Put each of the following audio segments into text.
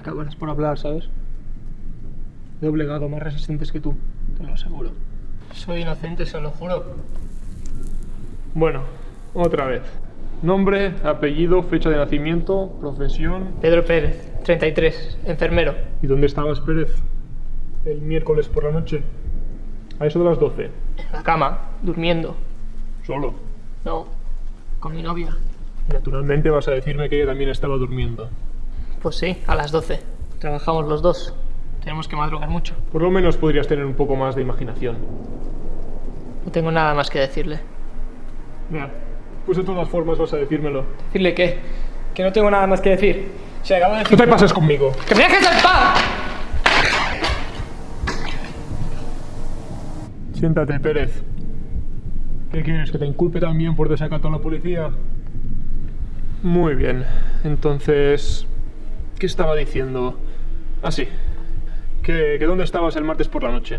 acabarás por hablar, ¿sabes? He doblegado más resistentes que tú, te lo aseguro. Soy inocente, se lo juro. Bueno, otra vez. Nombre, apellido, fecha de nacimiento, profesión. Pedro Pérez, 33, enfermero. ¿Y dónde estabas, Pérez? El miércoles por la noche. A eso de las 12. En la cama, durmiendo. Solo. No, con mi novia. Naturalmente vas a decirme que ella también estaba durmiendo. Pues sí, a las 12. Trabajamos los dos. Tenemos que madrugar mucho. Por lo menos podrías tener un poco más de imaginación. No tengo nada más que decirle. Mira, pues de todas formas vas a decírmelo. ¿Decirle qué? Que no tengo nada más que decir. Se acabo de No te pases conmigo. ¡Que me dejes en paz! Siéntate, Pérez. ¿Qué quieres? ¿Que te inculpe también por desacato a la policía? Muy bien. Entonces, ¿qué estaba diciendo? Ah, sí. ¿Que, que dónde estabas el martes por la noche?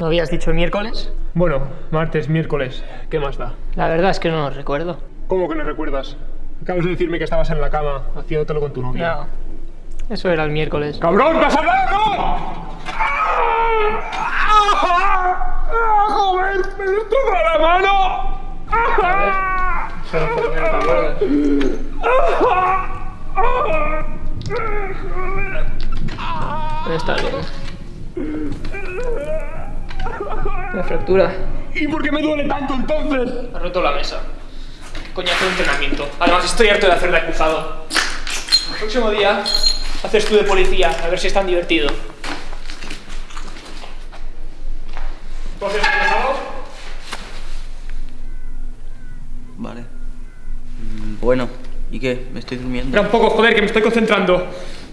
¿No habías dicho el miércoles? Bueno, martes, miércoles. ¿Qué más da? La verdad es que no lo recuerdo. ¿Cómo que no recuerdas? Acabas de decirme que estabas en la cama haciéndotelo con tu novia. No. Eso era el miércoles. ¡Cabrón, te has hablado! ¡Ah! ¡Joder! ¡Me destroza la mano! ¡Ah! Está bien. Una fractura. ¿Y por qué me duele tanto entonces? Ha roto la mesa. Coñazo de entrenamiento. Además, estoy harto de hacer de acusado. El próximo día haces tú de policía, a ver si es tan divertido. ¿Tú haces acusado? Vale. Bueno, ¿y qué? Me estoy durmiendo. Espera un poco, joder, que me estoy concentrando.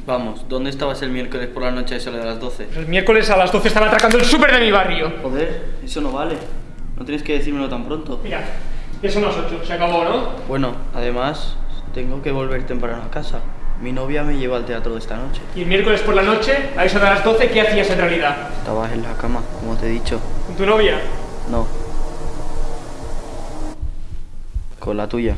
Vamos, ¿dónde estabas el miércoles por la noche a eso de las 12? El miércoles a las 12 estaba atracando el súper de mi barrio. Joder, eso no vale. No tienes que decírmelo tan pronto. Mira, ya son las 8, se acabó, ¿no? Bueno, además, tengo que volver temprano a casa. Mi novia me lleva al teatro de esta noche. Y el miércoles por la noche, a eso de las 12, ¿qué hacías en realidad? Estabas en la cama, como te he dicho. ¿Con tu novia? No. Con la tuya.